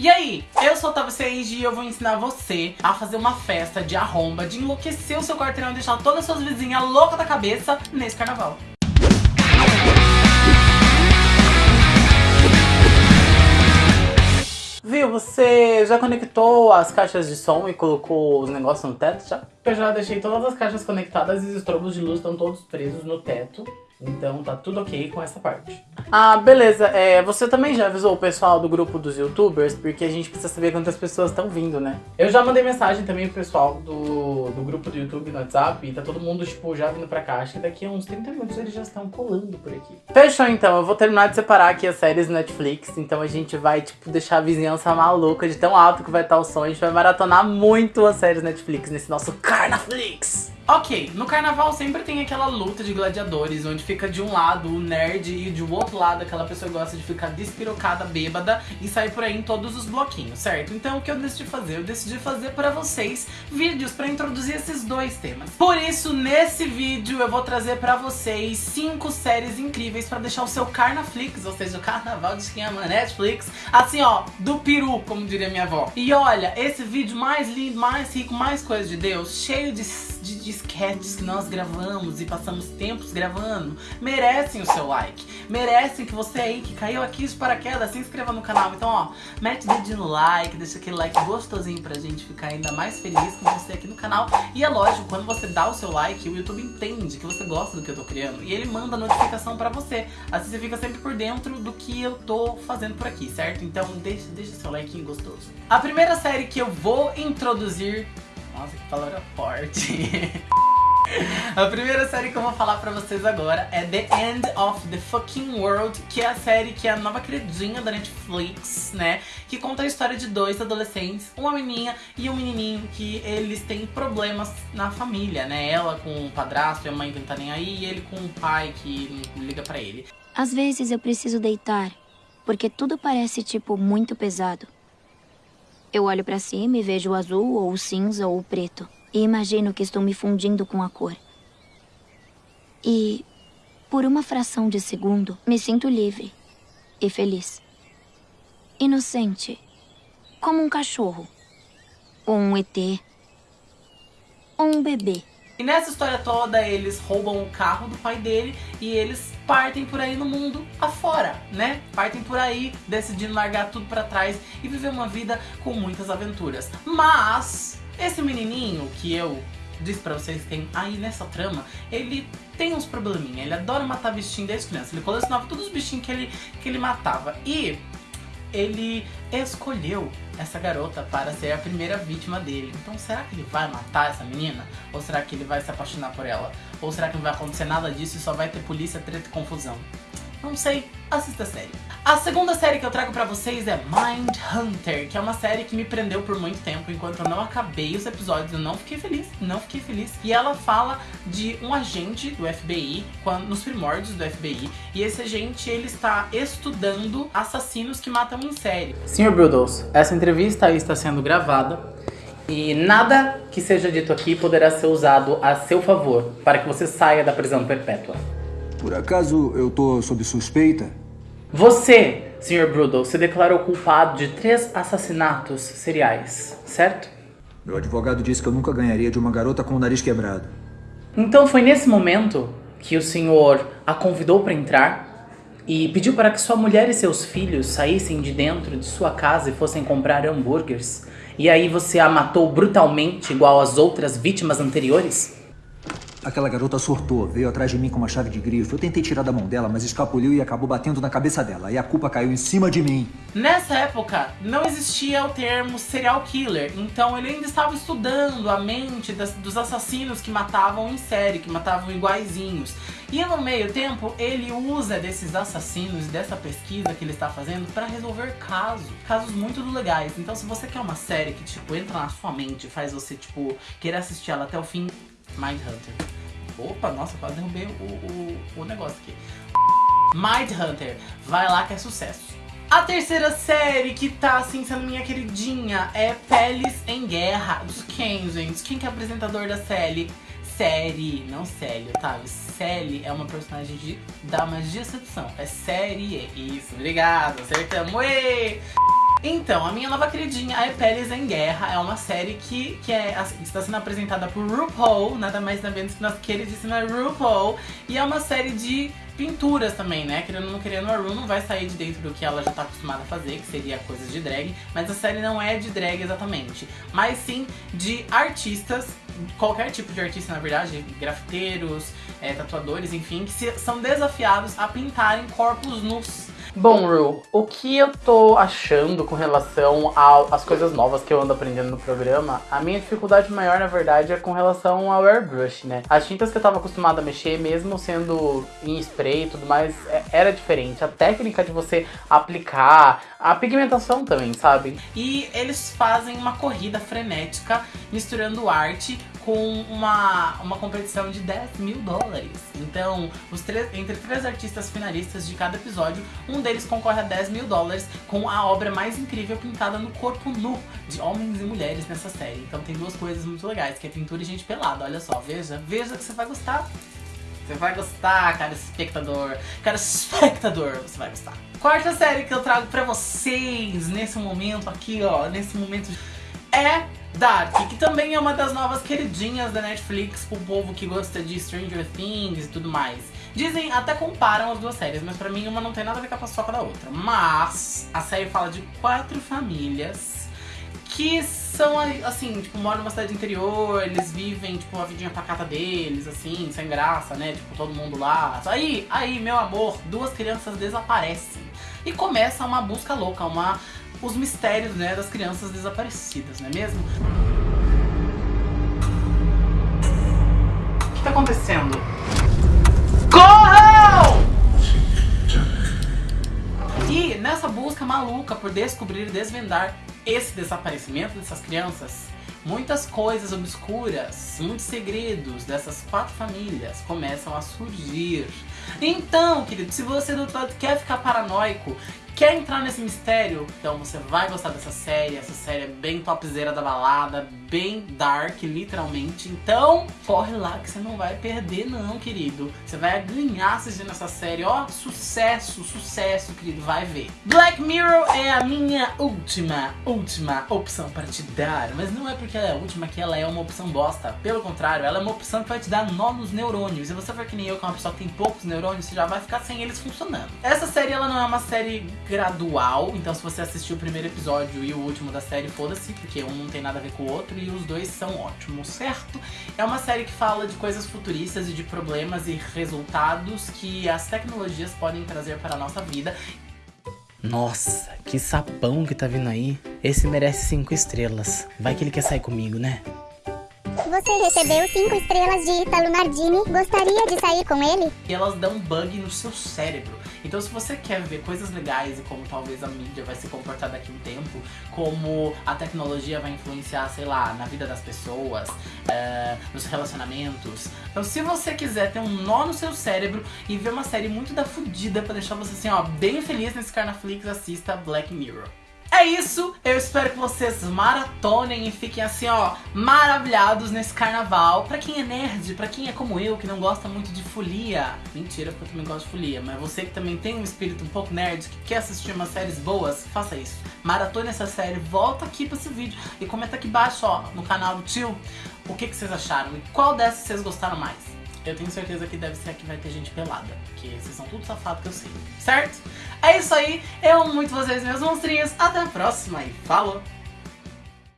E aí, eu sou a Otávio Seiji e eu vou ensinar você a fazer uma festa de arromba, de enlouquecer o seu quarteirão e deixar todas as suas vizinhas loucas da cabeça nesse carnaval. Viu, você já conectou as caixas de som e colocou os negócios no teto já? Eu já deixei todas as caixas conectadas e os estrobos de luz estão todos presos no teto. Então tá tudo ok com essa parte. Ah, beleza. É, você também já avisou o pessoal do grupo dos youtubers? Porque a gente precisa saber quantas pessoas estão vindo, né? Eu já mandei mensagem também pro pessoal do, do grupo do YouTube no WhatsApp e tá todo mundo, tipo, já vindo pra cá. Acho que daqui a uns 30 minutos eles já estão colando por aqui. Fechou então, eu vou terminar de separar aqui as séries Netflix. Então a gente vai, tipo, deixar a vizinhança maluca de tão alto que vai estar o som. A gente vai maratonar muito as séries Netflix nesse nosso Carnaflix. Ok, no carnaval sempre tem aquela luta de gladiadores, onde fica de um lado o nerd e de outro lado aquela pessoa que gosta de ficar despirocada, bêbada e sair por aí em todos os bloquinhos, certo? Então o que eu decidi fazer? Eu decidi fazer pra vocês vídeos pra introduzir esses dois temas. Por isso, nesse vídeo eu vou trazer pra vocês cinco séries incríveis pra deixar o seu Carnaflix, ou seja, o carnaval de quem ama Netflix, assim ó, do peru, como diria minha avó. E olha, esse vídeo mais lindo, mais rico, mais coisa de Deus, cheio de, de, sketches que nós gravamos e passamos tempos gravando, merecem o seu like. Merecem que você aí que caiu aqui de paraquedas se inscreva no canal. Então, ó, mete o dedinho no like, deixa aquele like gostosinho pra gente ficar ainda mais feliz com você aqui no canal. E é lógico, quando você dá o seu like, o YouTube entende que você gosta do que eu tô criando e ele manda notificação pra você. Assim você fica sempre por dentro do que eu tô fazendo por aqui, certo? Então deixa, deixa seu like gostoso. A primeira série que eu vou introduzir nossa, que palavra forte. A primeira série que eu vou falar pra vocês agora é The End of the Fucking World, que é a série que é a nova queridinha da Netflix, né? Que conta a história de dois adolescentes, uma menina e um menininho, que eles têm problemas na família, né? Ela com o padrasto e a mãe que não tá nem aí, e ele com o pai que liga pra ele. Às vezes eu preciso deitar, porque tudo parece, tipo, muito pesado. Eu olho pra cima e vejo o azul, ou o cinza, ou o preto. E imagino que estou me fundindo com a cor. E, por uma fração de segundo, me sinto livre e feliz. Inocente, como um cachorro, ou um ET, ou um bebê. E nessa história toda, eles roubam o carro do pai dele e eles partem por aí no mundo afora, né? Partem por aí decidindo largar tudo pra trás e viver uma vida com muitas aventuras. Mas, esse menininho que eu disse pra vocês que tem aí nessa trama, ele tem uns probleminha. Ele adora matar bichinho desde criança. Ele colecionava todos os bichinhos que ele, que ele matava. E ele escolheu essa garota para ser a primeira vítima dele. Então será que ele vai matar essa menina? Ou será que ele vai se apaixonar por ela? Ou será que não vai acontecer nada disso e só vai ter polícia, treta e confusão? Não sei, assista a série. A segunda série que eu trago pra vocês é Mind Hunter, que é uma série que me prendeu por muito tempo. Enquanto eu não acabei os episódios, eu não fiquei feliz, não fiquei feliz. E ela fala de um agente do FBI, nos primórdios do FBI. E esse agente, ele está estudando assassinos que matam em série. Sr. Brudels, essa entrevista está sendo gravada. E nada que seja dito aqui poderá ser usado a seu favor para que você saia da prisão perpétua. Por acaso eu tô sob suspeita? Você, Sr. Brudel, se declarou culpado de três assassinatos seriais, certo? Meu advogado disse que eu nunca ganharia de uma garota com o nariz quebrado. Então foi nesse momento que o senhor a convidou para entrar e pediu para que sua mulher e seus filhos saíssem de dentro de sua casa e fossem comprar hambúrgueres. E aí você a matou brutalmente igual às outras vítimas anteriores? Aquela garota surtou, veio atrás de mim com uma chave de grifo. Eu tentei tirar da mão dela, mas escapuliu e acabou batendo na cabeça dela. E a culpa caiu em cima de mim. Nessa época, não existia o termo serial killer. Então ele ainda estava estudando a mente das, dos assassinos que matavam em série, que matavam iguaizinhos. E no meio tempo, ele usa desses assassinos dessa pesquisa que ele está fazendo para resolver casos. Casos muito legais. Então se você quer uma série que, tipo, entra na sua mente faz você, tipo, querer assistir ela até o fim, Mindhunter. Opa, nossa, quase derrubei o, o, o negócio aqui. Mindhunter, vai lá que é sucesso. A terceira série que tá, assim, sendo minha queridinha é Peles em Guerra. Dos quem, gente? Quem que é apresentador da série? Série, não Célio, tá? Sally é uma personagem de, da magia sedução. É série, isso, obrigado, acertamos. Uê! Então, a minha nova queridinha é Peles em Guerra. É uma série que, que é, está sendo apresentada por RuPaul, nada mais nada menos que nossa queridíssima RuPaul. E é uma série de pinturas também, né? Querendo ou não querendo, a Ru não vai sair de dentro do que ela já tá acostumada a fazer, que seria coisas de drag. Mas a série não é de drag exatamente, mas sim de artistas qualquer tipo de artista, na verdade, grafiteiros, é, tatuadores, enfim, que se, são desafiados a pintarem corpos nus Bom, Ru, o que eu tô achando com relação às coisas novas que eu ando aprendendo no programa, a minha dificuldade maior, na verdade, é com relação ao airbrush, né? As tintas que eu tava acostumado a mexer, mesmo sendo em spray e tudo mais, é, era diferente. A técnica de você aplicar, a pigmentação também, sabe? E eles fazem uma corrida frenética misturando arte com uma, uma competição de 10 mil dólares. Então, os três, entre três artistas finalistas de cada episódio, um deles concorre a 10 mil dólares com a obra mais incrível pintada no corpo nu de homens e mulheres nessa série. Então tem duas coisas muito legais, que é pintura e gente pelada. Olha só, veja, veja que você vai gostar. Você vai gostar, cara espectador. Cara espectador, você vai gostar. Quarta série que eu trago pra vocês nesse momento aqui, ó, nesse momento é Dark, que também é uma das novas queridinhas da Netflix pro povo que gosta de Stranger Things e tudo mais. Dizem, até comparam as duas séries, mas pra mim uma não tem nada a ver com a paçoca da outra. Mas a série fala de quatro famílias que são, assim, tipo, moram numa cidade interior, eles vivem, tipo, a vidinha pacata deles, assim, sem graça, né? Tipo, todo mundo lá. Aí, aí, meu amor, duas crianças desaparecem. E começa uma busca louca, uma os mistérios né, das crianças desaparecidas, não é mesmo? O que está acontecendo? Corram! E nessa busca maluca por descobrir e desvendar esse desaparecimento dessas crianças, muitas coisas obscuras, muitos segredos dessas quatro famílias começam a surgir. Então, querido, se você do outro quer ficar paranoico, Quer entrar nesse mistério? Então você vai gostar dessa série. Essa série é bem topzera da balada, bem dark, literalmente. Então, corre lá que você não vai perder não, querido. Você vai ganhar assistindo essa série. Ó, sucesso, sucesso, querido. Vai ver. Black Mirror é a minha última, última opção para te dar. Mas não é porque ela é a última que ela é uma opção bosta. Pelo contrário, ela é uma opção que vai te dar nó nos neurônios. E você for que nem eu, que é uma pessoa que tem poucos neurônios, você já vai ficar sem eles funcionando. Essa série, ela não é uma série gradual, então se você assistiu o primeiro episódio e o último da série, foda-se, porque um não tem nada a ver com o outro e os dois são ótimos, certo? É uma série que fala de coisas futuristas e de problemas e resultados que as tecnologias podem trazer para a nossa vida. Nossa, que sapão que tá vindo aí. Esse merece cinco estrelas. Vai que ele quer sair comigo, né? Você recebeu cinco estrelas de Italo Nardini. Gostaria de sair com ele? E elas dão bug no seu cérebro. Então se você quer ver coisas legais e como talvez a mídia vai se comportar daqui a um tempo, como a tecnologia vai influenciar, sei lá, na vida das pessoas, uh, nos relacionamentos. Então se você quiser ter um nó no seu cérebro e ver uma série muito da fudida pra deixar você assim, ó, bem feliz nesse Carnaflix, assista Black Mirror. É isso, eu espero que vocês maratonem e fiquem assim, ó, maravilhados nesse carnaval. Pra quem é nerd, pra quem é como eu, que não gosta muito de folia. Mentira, porque eu também gosto de folia, mas você que também tem um espírito um pouco nerd, que quer assistir umas séries boas, faça isso. Maratone essa série, volta aqui pra esse vídeo e comenta aqui embaixo, ó, no canal do tio, o que, que vocês acharam e qual dessas vocês gostaram mais. Eu tenho certeza que deve ser a que vai ter gente pelada. Porque vocês são tudo safados que eu sei. Certo? É isso aí. Eu amo muito vocês, meus monstrinhos. Até a próxima e falou!